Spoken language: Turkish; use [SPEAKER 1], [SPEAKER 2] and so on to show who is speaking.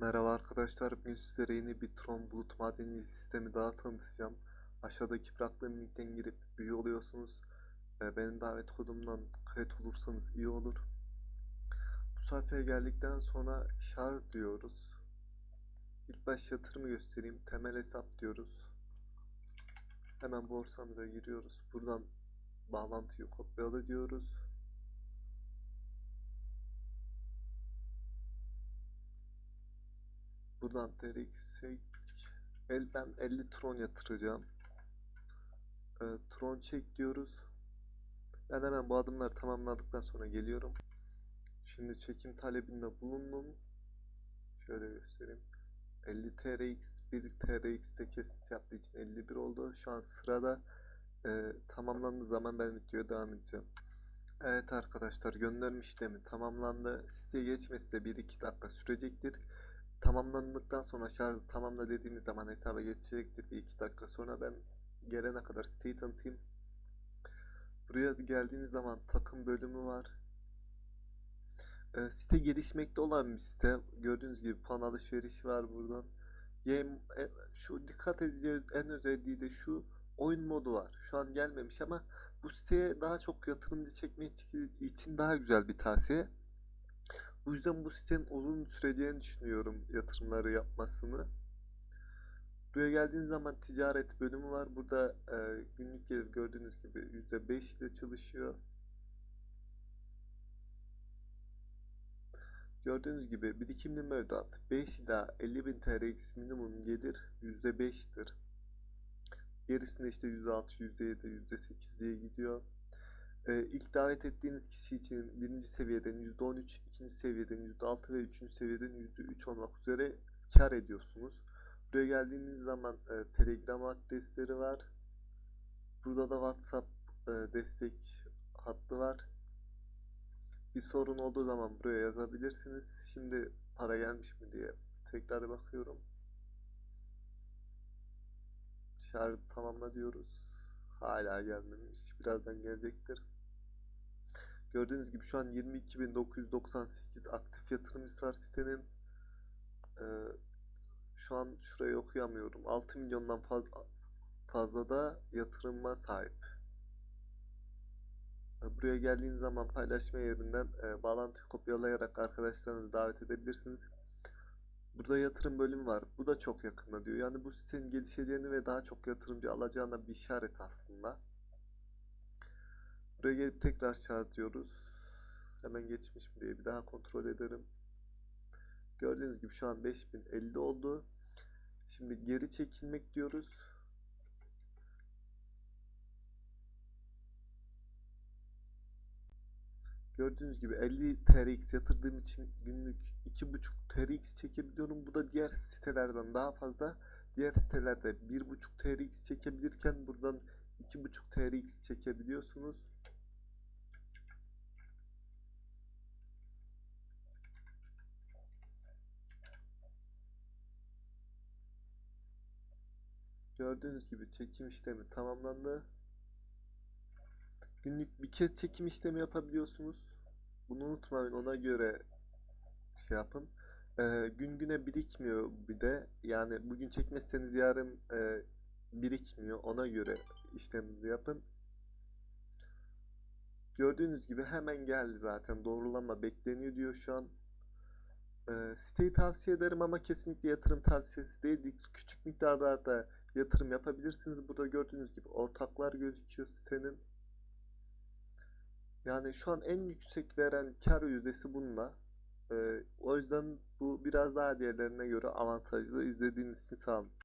[SPEAKER 1] Merhaba arkadaşlar, bugün sizlere yeni bir Tron Bulut Madeni sistemi daha tanıtacağım. Aşağıdaki bıraktığım linkten girip üye oluyorsunuz. Ee, benim davet kodumdan kayıt olursanız iyi olur. Bu sayfaya geldikten sonra şarj diyoruz. İlk baş yatırımı göstereyim. Temel hesap diyoruz. Hemen borsamıza giriyoruz. Buradan bağlantıyı kopyala diyoruz. Buradan TRX'e el ben 50 Tron yatıracağım. Ee, Tron çek diyoruz. Ben hemen bu adımları tamamladıktan sonra geliyorum. Şimdi çekim talebinde bulundum. Şöyle göstereyim. 50 TRX 1 TRX'te kesinti yaptığı için 51 oldu. Şu an sırada e, tamamlandığı zaman ben videoya devam edeceğim. Evet arkadaşlar gönderme işlemi tamamlandı. Siteye geçmesi de 1-2 dakika sürecektir. Tamamlandıktan sonra şarjı tamamla dediğimiz zaman hesaba geçecektir. Bir iki dakika sonra ben gelene kadar siteyi tanıtayım. Buraya geldiğiniz zaman takım bölümü var. Ee, site gelişmekte olan bir site. Gördüğünüz gibi puan alışverişi var buradan. Game, e, şu dikkat edeceği en özelliği de şu oyun modu var. Şu an gelmemiş ama bu siteye daha çok yatırımcı çekmek için daha güzel bir tavsiye. Bu yüzden bu sitenin uzun süreceğini düşünüyorum yatırımları yapmasını. Buraya geldiğiniz zaman ticaret bölümü var. Burada e, günlük gelir gördüğünüz gibi %5 ile çalışıyor. Gördüğünüz gibi birikimli mevduat 5 ila 50 bin TRX minimum gelir %5'tir. Gerisinde işte %6, %7, %8 diye gidiyor. Ee, ilk davet ettiğiniz kişi için birinci seviyeden %13, ikinci seviyeden %6 ve üçüncü seviyeden %3 olmak üzere kar ediyorsunuz. Buraya geldiğiniz zaman e, Telegram adresleri var. Burada da WhatsApp e, destek hattı var. Bir sorun olduğu zaman buraya yazabilirsiniz. Şimdi para gelmiş mi diye tekrar bakıyorum. Şarjı tamamla diyoruz. Hala gelmemiş. Birazdan gelecektir. Gördüğünüz gibi şu an 22.998 aktif yatırımcısı var sitenin. Ee, şu an şurayı okuyamıyorum. 6 milyondan fazla, fazla da yatırıma sahip. Ee, Buraya geldiğiniz zaman paylaşma yerinden e, bağlantıyı kopyalayarak arkadaşlarınızı davet edebilirsiniz. Burada yatırım bölümü var. Bu da çok yakında diyor. Yani bu sitenin gelişeceğini ve daha çok yatırımcı alacağına bir işaret aslında. Buraya gelip tekrar şarj diyoruz. Hemen geçmiş mi diye bir daha kontrol ederim. Gördüğünüz gibi şu an 5050 oldu. Şimdi geri çekilmek diyoruz. Gördüğünüz gibi 50 TRX yatırdığım için günlük 2.5 TRX çekebiliyorum. Bu da diğer sitelerden daha fazla. Diğer sitelerde 1.5 TRX çekebilirken buradan 2.5 TRX çekebiliyorsunuz. Gördüğünüz gibi çekim işlemi tamamlandı. Günlük bir kez çekim işlemi yapabiliyorsunuz. Bunu unutmayın ona göre şey yapın. Ee, gün güne birikmiyor bir de. Yani bugün çekmezseniz yarın e, birikmiyor. Ona göre işleminizi yapın. Gördüğünüz gibi hemen geldi zaten. Doğrulama bekleniyor diyor şu an. Ee, siteyi tavsiye ederim ama kesinlikle yatırım tavsiyesi değil. Küçük miktarlarda yatırım yapabilirsiniz. Burada gördüğünüz gibi ortaklar gözüküyor sitenin. Yani şu an en yüksek veren kar yüzdesi bununla. Ee, o yüzden bu biraz daha diğerlerine göre avantajlı. İzlediğiniz için sağ olun.